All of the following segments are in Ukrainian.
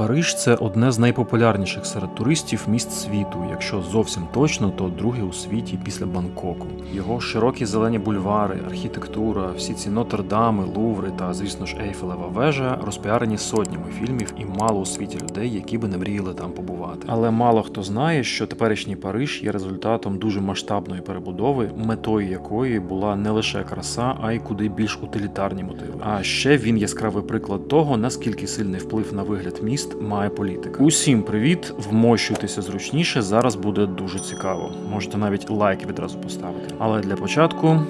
Париж це одне з найпопулярніших серед туристів міст світу. Якщо зовсім точно, то друге у світі після Бангкоку. Його широкі зелені бульвари, архітектура, всі ці Нотр-Дами, Луври та, звісно ж, Ейфелева вежа розпіарені сотнями фільмів і мало у світі людей, які би не мріяли там побувати. Але мало хто знає, що теперішній Париж є результатом дуже масштабної перебудови, метою якої була не лише краса, а й куди більш утилітарні мотиви. А ще він яскравий приклад того, наскільки сильний вплив на вигляд міст має політика. Усім привіт! Вмощуйтеся зручніше. Зараз буде дуже цікаво. Можете навіть лайк відразу поставити. Але для початку.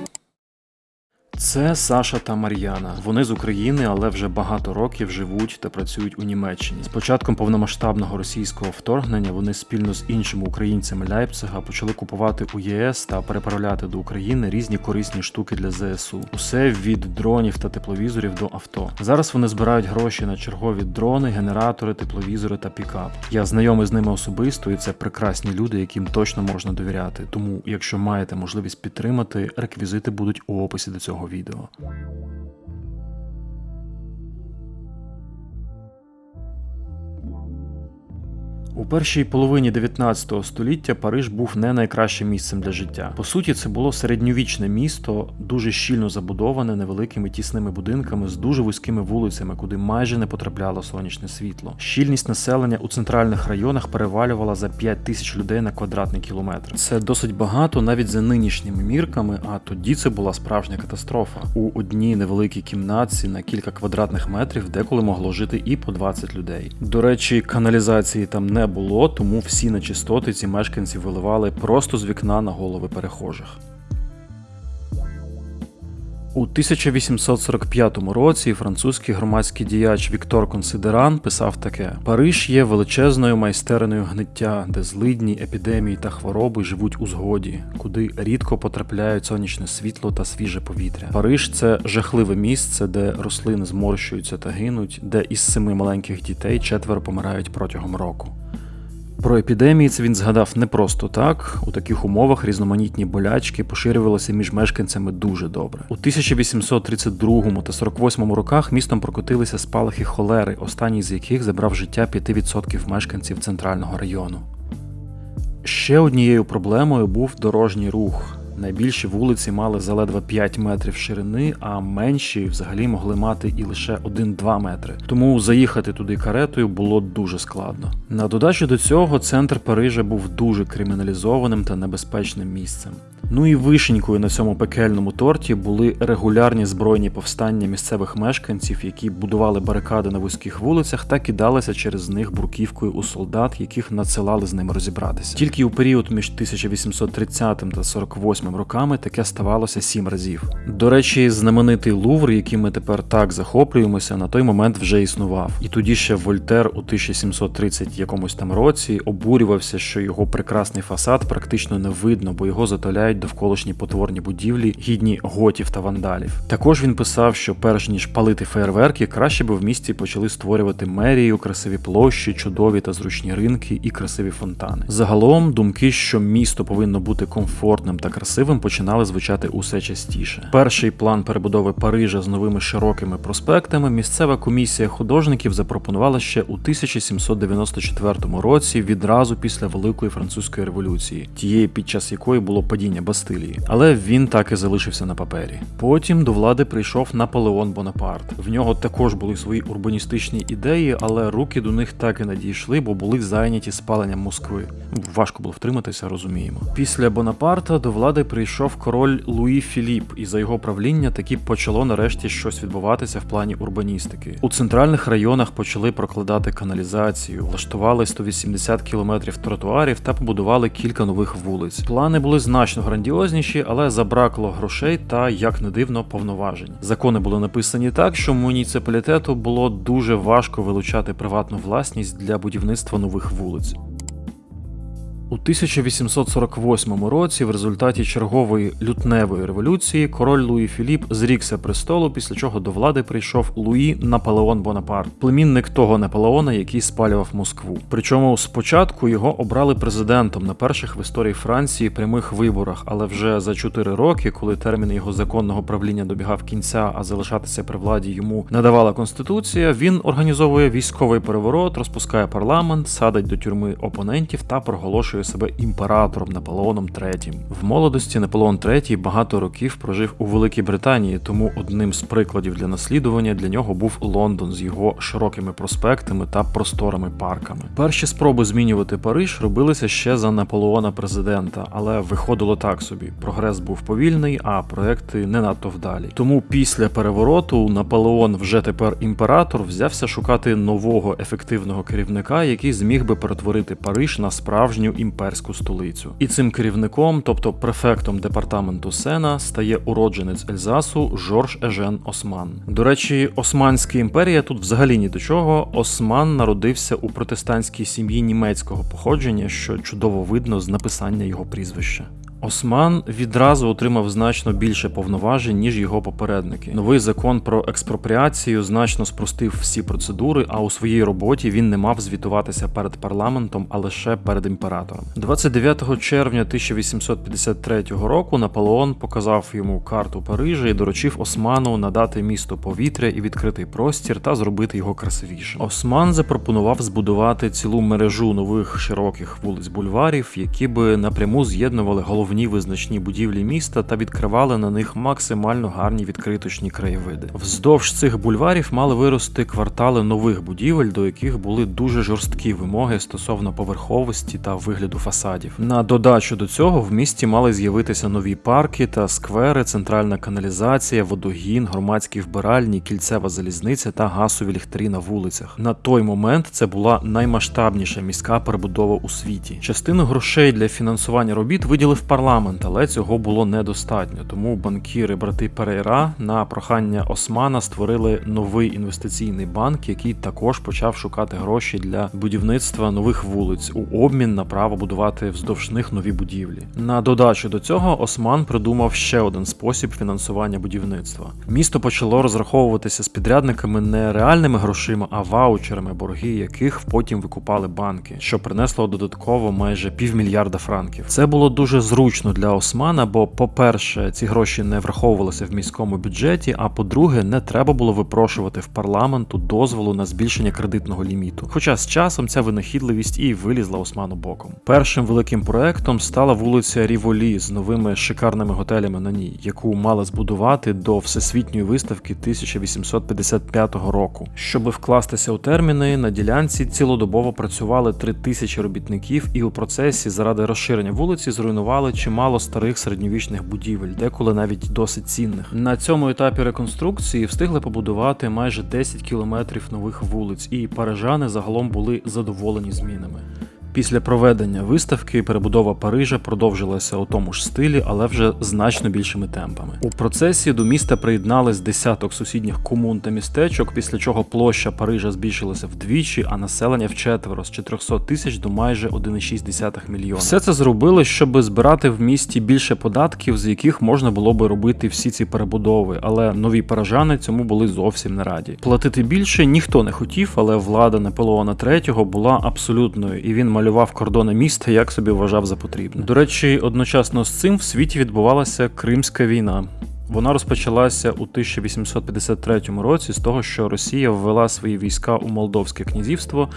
Це Саша та Мар'яна. Вони з України, але вже багато років живуть та працюють у Німеччині. З початком повномасштабного російського вторгнення вони спільно з іншими українцями Ляйпцига почали купувати у ЄС та переправляти до України різні корисні штуки для ЗСУ. Усе від дронів та тепловізорів до авто. Зараз вони збирають гроші на чергові дрони, генератори, тепловізори та пікап. Я знайомий з ними особисто, і це прекрасні люди, яким точно можна довіряти. Тому, якщо маєте можливість підтримати, реквізити будуть у описі до цього відео. У першій половині 19 століття Париж був не найкращим місцем для життя. По суті, це було середньовічне місто, дуже щільно забудоване невеликими тісними будинками з дуже вузькими вулицями, куди майже не потрапляло сонячне світло. Щільність населення у центральних районах перевалювала за 5 тисяч людей на квадратний кілометр. Це досить багато навіть за нинішніми мірками. А тоді це була справжня катастрофа. У одній невеликій кімнатці на кілька квадратних метрів деколи могло жити і по 20 людей. До речі, каналізації там не було, тому всі нечистоти ці мешканці виливали просто з вікна на голови перехожих. У 1845 році французький громадський діяч Віктор Консидеран писав таке: Париж є величезною майстернею гниття, де злидні, епідемії та хвороби живуть у згоді, куди рідко потрапляють сонячне світло та свіже повітря. Париж це жахливе місце, де рослини зморщуються та гинуть, де із семи маленьких дітей четверо помирають протягом року. Про епідемії це він згадав не просто так. У таких умовах різноманітні болячки поширювалися між мешканцями дуже добре. У 1832 та 48 роках містом прокотилися спалахи холери, останній з яких забрав життя 5% мешканців центрального району. Ще однією проблемою був дорожній рух. Найбільші вулиці мали заледве 5 метрів ширини, а менші взагалі могли мати і лише 1-2 метри. Тому заїхати туди каретою було дуже складно. На додачу до цього центр Парижа був дуже криміналізованим та небезпечним місцем. Ну і вишенькою на цьому пекельному торті були регулярні збройні повстання місцевих мешканців, які будували барикади на вузьких вулицях та кидалися через них бурківкою у солдат, яких надсилали з ними розібратися. Тільки у період між 1830 та 48 роками таке ставалося сім разів. До речі, знаменитий Лувр, яким ми тепер так захоплюємося, на той момент вже існував. І тоді ще Вольтер у 1730 якомусь там році обурювався, що його прекрасний фасад практично не видно, бо його затоляють довколишні потворні будівлі, гідні готів та вандалів. Також він писав, що перш ніж палити фейерверки, краще би в місті почали створювати мерію, красиві площі, чудові та зручні ринки і красиві фонтани. Загалом думки, що місто повинно бути комфортним та красивим, починали звучати усе частіше. Перший план перебудови Парижа з новими широкими проспектами місцева комісія художників запропонувала ще у 1794 році, відразу після Великої французької революції, тієї під час якої було падіння Бастилії, але він так і залишився на папері. Потім до влади прийшов Наполеон Бонапарт. В нього також були свої урбаністичні ідеї, але руки до них так і не дійшли, бо були зайняті спаленням Москви. Важко було втриматися, розуміємо. Після Бонапарта до влади прийшов король Луї Філіп, і за його правління таки почало нарешті щось відбуватися в плані урбаністики. У центральних районах почали прокладати каналізацію, влаштували 180 кілометрів тротуарів та побудували кілька нових вулиць. Плани були значно грандіозніші, але забракло грошей та, як не дивно, повноважень. Закони були написані так, що муніципалітету було дуже важко вилучати приватну власність для будівництва нових вулиць. У 1848 році, в результаті чергової лютневої революції, король Луї Філіп зрікся престолу, після чого до влади прийшов Луї Наполеон Бонапарт, племінник того Наполеона, який спалював Москву. Причому спочатку його обрали президентом на перших в історії Франції прямих виборах, але вже за 4 роки, коли термін його законного правління добігав кінця, а залишатися при владі йому не давала конституція, він організовує військовий переворот, розпускає парламент, садить до тюрми опонентів та проголошує себе імператором Наполеоном III. В молодості Наполеон III багато років прожив у Великій Британії, тому одним з прикладів для наслідування для нього був Лондон з його широкими проспектами та просторими парками. Перші спроби змінювати Париж робилися ще за Наполеона президента, але виходило так собі. Прогрес був повільний, а проекти не надто вдалі. Тому після перевороту Наполеон, вже тепер імператор, взявся шукати нового ефективного керівника, який зміг би перетворити Париж на справжню імперську столицю. І цим керівником, тобто префектом департаменту Сена, стає уродженець Ельзасу Жорж Ежен Осман. До речі, Османська імперія тут взагалі ні до чого. Осман народився у протестантській сім'ї німецького походження, що чудово видно з написання його прізвища. Осман відразу отримав значно більше повноважень, ніж його попередники. Новий закон про експропріацію значно спростив всі процедури, а у своїй роботі він не мав звітуватися перед парламентом, а лише перед імператором. 29 червня 1853 року Наполеон показав йому карту Парижа і доручив Осману надати місто повітря і відкритий простір та зробити його красивішим. Осман запропонував збудувати цілу мережу нових широких вулиць бульварів, які би напряму з'єднували головні визначні будівлі міста та відкривали на них максимально гарні відкриточні краєвиди. Вздовж цих бульварів мали вирости квартали нових будівель, до яких були дуже жорсткі вимоги стосовно поверховості та вигляду фасадів. На додачу до цього в місті мали з'явитися нові парки та сквери, центральна каналізація, водогін, громадські вбиральні, кільцева залізниця та гасові ліхтарі на вулицях. На той момент це була наймасштабніша міська перебудова у світі. Частину грошей для фінансування робіт виділив парламент, але цього було недостатньо. Тому банкіри брати Перейра на прохання Османа створили новий інвестиційний банк, який також почав шукати гроші для будівництва нових вулиць у обмін на право будувати вздовж них нові будівлі. На додачу до цього Осман придумав ще один спосіб фінансування будівництва. Місто почало розраховуватися з підрядниками не реальними грошима, а ваучерами, борги яких потім викупали банки, що принесло додатково майже півмільярда франків. Це було дуже зручно для Османа, бо, по-перше, ці гроші не враховувалися в міському бюджеті. А по-друге, не треба було випрошувати в парламенту дозволу на збільшення кредитного ліміту. Хоча з часом ця винахідливість і вилізла Осману боком. Першим великим проектом стала вулиця Ріволі з новими шикарними готелями на ній, яку мали збудувати до всесвітньої виставки 1855 року. Щоб вкластися у терміни, на ділянці цілодобово працювали три тисячі робітників, і у процесі заради розширення вулиці зруйнували чимало старих середньовічних будівель, деколи навіть досить цінних. На цьому етапі реконструкції встигли побудувати майже 10 кілометрів нових вулиць, і парижани загалом були задоволені змінами. Після проведення виставки перебудова Парижа продовжилася у тому ж стилі, але вже значно більшими темпами. У процесі до міста приєднались десяток сусідніх комун та містечок, після чого площа Парижа збільшилася вдвічі, а населення вчетверо з 400 тисяч до майже 1,6 мільйона. Все це зробили, щоб збирати в місті більше податків, з яких можна було би робити всі ці перебудови, але нові парижани цьому були зовсім не раді. Платити більше ніхто не хотів, але влада Наполеона III була абсолютною, і він малював кордони міста, як собі вважав за потрібне. До речі, одночасно з цим в світі відбувалася Кримська війна. Вона розпочалася у 1853 році з того, що Росія ввела свої війська у Молдовське князівство,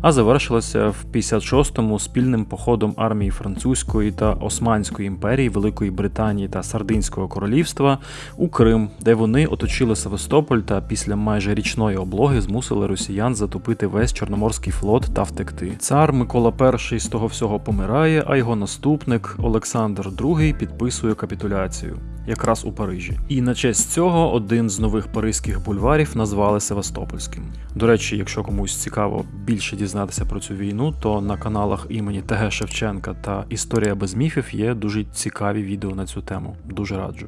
а завершилася в 56-му спільним походом армії Французької та Османської імперії, Великої Британії та Сардинського королівства у Крим, де вони оточили Севастополь та після майже річної облоги змусили росіян затопити весь Чорноморський флот та втекти. Цар Микола І з того всього помирає, а його наступник Олександр II підписує капітуляцію. Якраз у Парижі, і на честь цього один з нових паризьких бульварів назвали Севастопольським. До речі, якщо комусь цікаво більше дізнатися про цю війну, то на каналах імені ТГ Шевченка та Історія без міфів є дуже цікаві відео на цю тему. Дуже раджу.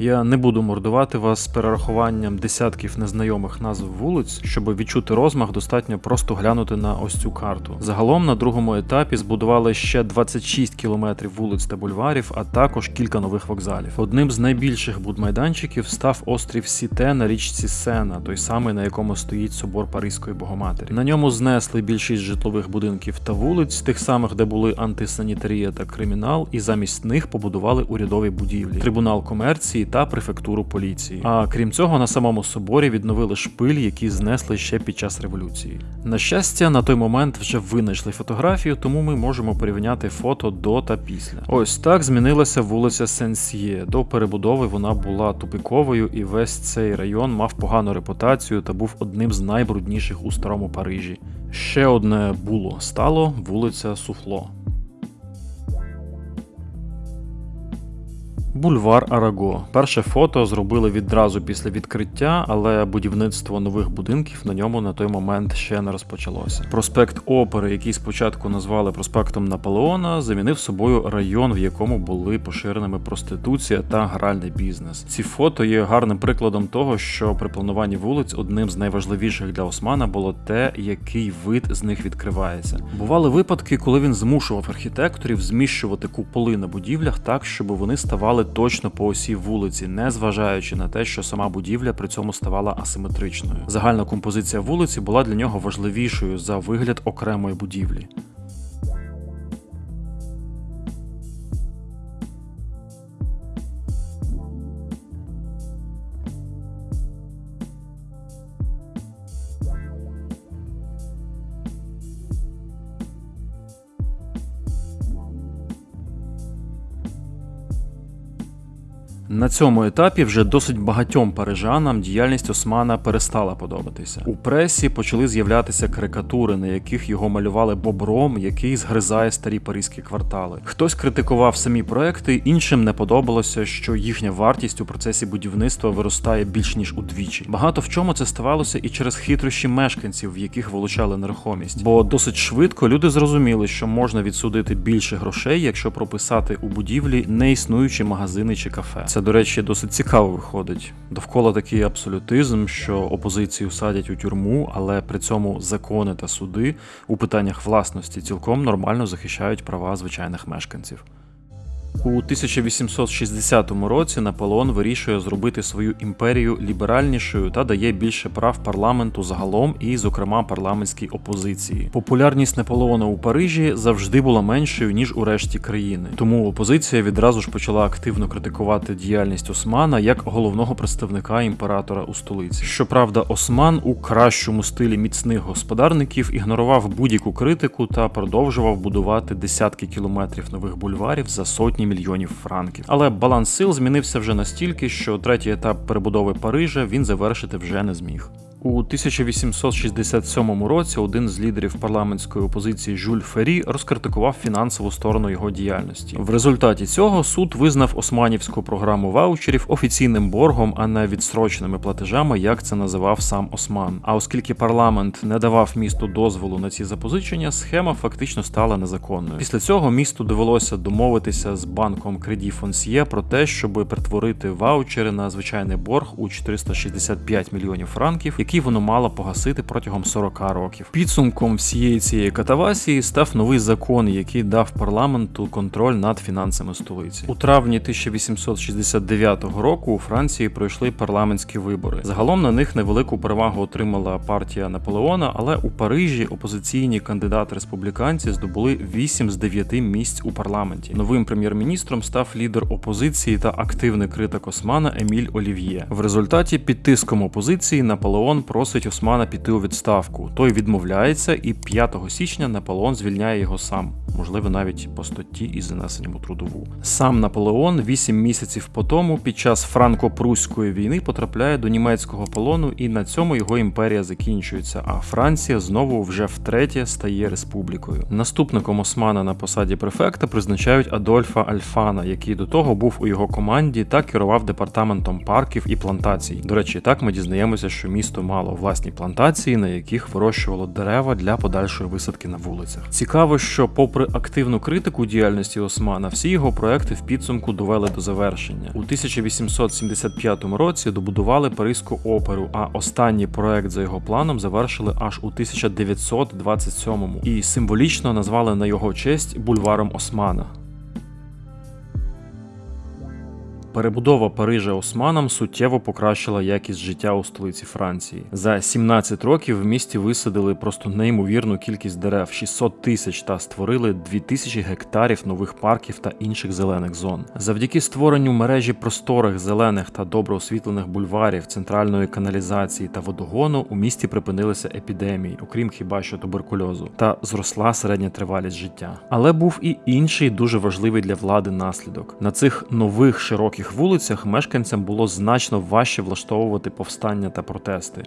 Я не буду мордувати вас з перерахуванням десятків незнайомих назв вулиць, щоб відчути розмах, достатньо просто глянути на ось цю карту. Загалом на другому етапі збудували ще 26 кілометрів вулиць та бульварів, а також кілька нових вокзалів. Одним з найбільших будмайданчиків став острів Сіте на річці Сена, той самий на якому стоїть собор Паризької Богоматері. На ньому знесли більшість житлових будинків та вулиць, тих самих, де були антисанітарія та кримінал, і замість них побудували урядові будівлі, трибунал комерції та префектуру поліції. А крім цього, на самому соборі відновили шпиль, які знесли ще під час революції. На щастя, на той момент вже винайшли фотографію, тому ми можемо порівняти фото до та після. Ось так змінилася вулиця Сенсьє. До перебудови вона була тупиковою, і весь цей район мав погану репутацію та був одним з найбрудніших у старому Парижі. Ще одне було стало вулиця Суфло. Бульвар Араго. Перше фото зробили відразу після відкриття, але будівництво нових будинків на ньому на той момент ще не розпочалося. Проспект Опери, який спочатку назвали проспектом Наполеона, замінив собою район, в якому були поширеними проституція та гральний бізнес. Ці фото є гарним прикладом того, що при плануванні вулиць одним з найважливіших для Османа було те, який вид з них відкривається. Бували випадки, коли він змушував архітекторів зміщувати куполи на будівлях так, щоб вони ставали точно по осі вулиці, не зважаючи на те, що сама будівля при цьому ставала асиметричною. Загальна композиція вулиці була для нього важливішою за вигляд окремої будівлі. На цьому етапі вже досить багатьом парижанам діяльність Османа перестала подобатися. У пресі почали з'являтися карикатури, на яких його малювали бобром, який згризає старі паризькі квартали. Хтось критикував самі проекти, іншим не подобалося, що їхня вартість у процесі будівництва виростає більш ніж удвічі. Багато в чому це ставалося і через хитрощі мешканців, в яких вилучали нерухомість. Бо досить швидко люди зрозуміли, що можна відсудити більше грошей, якщо прописати у будівлі неіснуючі магазини чи кафе. Це, до речі, досить цікаво виходить. Довкола такий абсолютизм, що опозицію садять у тюрму, але при цьому закони та суди у питаннях власності цілком нормально захищають права звичайних мешканців. У 1860 році Наполеон вирішує зробити свою імперію ліберальнішою та дає більше прав парламенту загалом і, зокрема, парламентській опозиції. Популярність Наполеона у Парижі завжди була меншою ніж у решті країни, тому опозиція відразу ж почала активно критикувати діяльність Османа як головного представника імператора у столиці. Щоправда, Осман у кращому стилі міцних господарників ігнорував будь-яку критику та продовжував будувати десятки кілометрів нових бульварів за сотні мільйонів франків. Але баланс сил змінився вже настільки, що третій етап перебудови Парижа він завершити вже не зміг. У 1867 році один з лідерів парламентської опозиції Жюль Фері розкритикував фінансову сторону його діяльності. В результаті цього суд визнав османівську програму ваучерів офіційним боргом, а не відстроченими платежами, як це називав сам Осман. А оскільки парламент не давав місту дозволу на ці запозичення, схема фактично стала незаконною. Після цього місту довелося домовитися з банком Кредీ Фонсьє про те, щоб перетворити ваучери на звичайний борг у 465 мільйонів франків який воно мало погасити протягом 40 років. Підсумком всієї цієї катавасії став новий закон, який дав парламенту контроль над фінансами столиці. У травні 1869 року у Франції пройшли парламентські вибори. Загалом на них невелику перевагу отримала партія Наполеона, але у Парижі опозиційні кандидати республіканці здобули 8 з 9 місць у парламенті. Новим прем'єр-міністром став лідер опозиції та активний критик Османа Еміль Олів'є. В результаті під тиском опозиції Наполеон просить Османа піти у відставку. Той відмовляється, і 5 січня Наполеон звільняє його сам, можливо, навіть по статті із занесенням у трудову. Сам Наполеон 8 місяців по тому, під час франко-прусської війни, потрапляє до німецького полону, і на цьому його імперія закінчується. А Франція знову вже втретє стає республікою. Наступником Османа на посаді префекта призначають Адольфа Альфана, який до того був у його команді та керував департаментом парків і плантацій. До речі, так ми дізнаємося, що місто мало власні плантації, на яких вирощувало дерева для подальшої висадки на вулицях. Цікаво, що попри попри активну критику діяльності Османа, всі його проекти в підсумку довели до завершення. У 1875 році добудували Паризьку оперу, а останній проект за його планом завершили аж у 1927 і символічно назвали на його честь бульваром Османа. Перебудова Парижа Османом суттєво покращила якість життя у столиці Франції. За 17 років в місті висадили просто неймовірну кількість дерев 600 тисяч та створили 2000 гектарів нових парків та інших зелених зон. Завдяки створенню мережі просторих зелених та добре освітлених бульварів, центральної каналізації та водогону у місті припинилися епідемії, окрім хіба що туберкульозу, та зросла середня тривалість життя. Але був і інший дуже важливий для влади наслідок. На цих нових широких вулицях мешканцям було значно важче влаштовувати повстання та протести.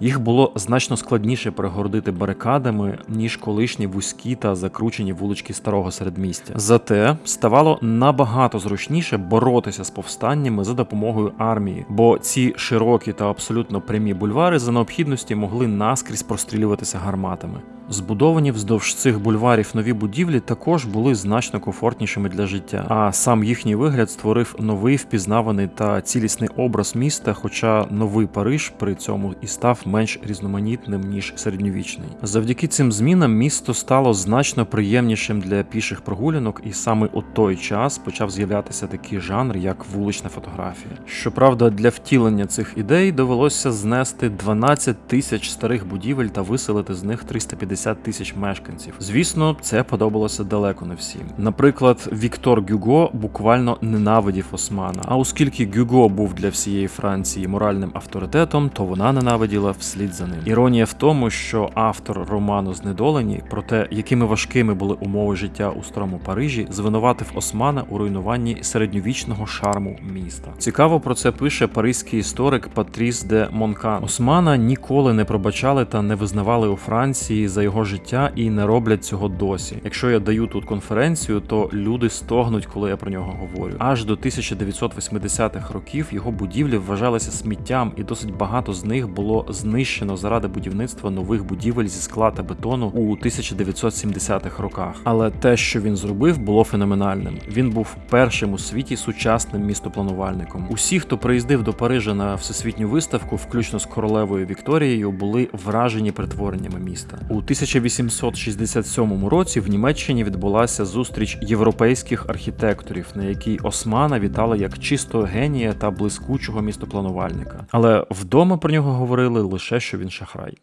Їх було значно складніше перегородити барикадами, ніж колишні вузькі та закручені вулички старого середмістя. Зате ставало набагато зручніше боротися з повстаннями за допомогою армії, бо ці широкі та абсолютно прямі бульвари за необхідності могли наскрізь прострілюватися гарматами. Збудовані вздовж цих бульварів нові будівлі також були значно комфортнішими для життя, а сам їхній вигляд створив новий впізнаваний та цілісний образ міста. Хоча новий Париж при цьому і став менш різноманітним ніж середньовічний. Завдяки цим змінам місто стало значно приємнішим для піших прогулянок, і саме у той час почав з'являтися такий жанр, як вулична фотографія. Щоправда, для втілення цих ідей довелося знести 12 тисяч старих будівель та виселити з них 350 тисяч мешканців. Звісно, це подобалося далеко не всім. Наприклад, Віктор Гюго буквально ненавидів Османа. А оскільки Гюго був для всієї Франції моральним авторитетом, то вона ненавиділа вслід за ним. Іронія в тому, що автор роману Знедолені про те, якими важкими були умови життя у старому Парижі, звинуватив Османа у руйнуванні середньовічного шарму міста. Цікаво про це пише паризький історик Патріс де Монкан. Османа ніколи не пробачали та не визнавали у Франції за його життя і не роблять цього досі. Якщо я даю тут конференцію, то люди стогнуть, коли я про нього говорю. Аж до 1980-х років його будівлі вважалися сміттям, і досить багато з них було знищено заради будівництва нових будівель зі скла та бетону у 1970-х роках. Але те, що він зробив, було феноменальним. Він був першим у світі сучасним містопланувальником. Усі, хто приїздив до Парижа на всесвітню виставку, включно з королевою Вікторією, були вражені перетвореннями міста. У 1867 році в Німеччині відбулася зустріч європейських архітекторів, на якій Османа вітали як чистого генія та блискучого містопланувальника. Але вдома про нього говорили лише що він шахрай.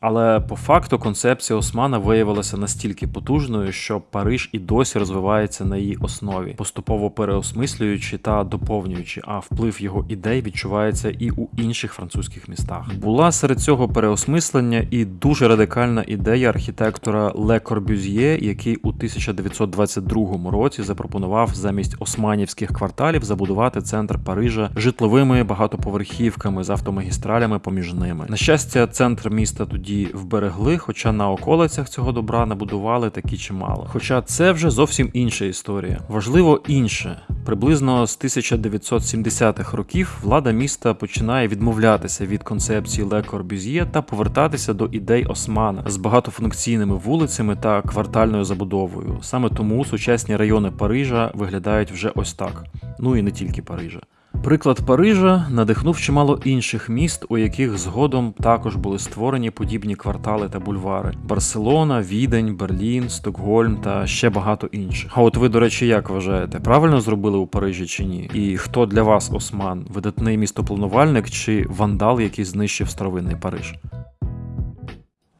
Але по факту концепція Османа виявилася настільки потужною, що Париж і досі розвивається на її основі, поступово переосмислюючи та доповнюючи, а вплив його ідей відчувається і у інших французьких містах. Була серед цього переосмислення і дуже радикальна ідея архітектора Ле Корбюзьє, який у 1922 році запропонував замість османівських кварталів забудувати центр Парижа житловими багатоповерхівками з автомагістралями поміж ними. На щастя, центр міста тоді вберегли, хоча на околицях цього добра набудували такі чимало. Хоча це вже зовсім інша історія. Важливо інше. Приблизно з 1970-х років влада міста починає відмовлятися від концепції Ле Корбюзьє та повертатися до ідей Османа з багатофункційними вулицями та квартальною забудовою. Саме тому сучасні райони Парижа виглядають вже ось так. Ну і не тільки Парижа. Приклад Парижа надихнув чимало інших міст, у яких згодом також були створені подібні квартали та бульвари: Барселона, Відень, Берлін, Стокгольм та ще багато інших. А от ви, до речі, як вважаєте, правильно зробили у Парижі чи ні? І хто для вас Осман? Видатний містопланувальник чи вандал, який знищив старовинний Париж?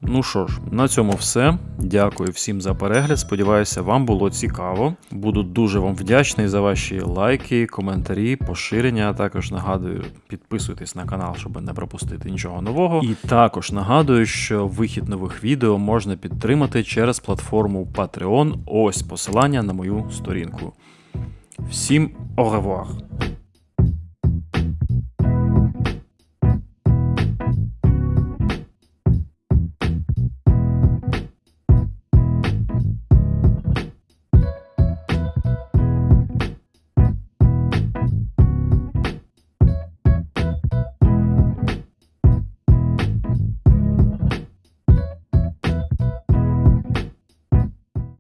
Ну що ж, на цьому все. Дякую всім за перегляд. Сподіваюся, вам було цікаво. Буду дуже вам вдячний за ваші лайки, коментарі, поширення. Також нагадую, підписуйтесь на канал, щоб не пропустити нічого нового. І також нагадую, що вихід нових відео можна підтримати через платформу Patreon. Ось посилання на мою сторінку. Всім au revoir!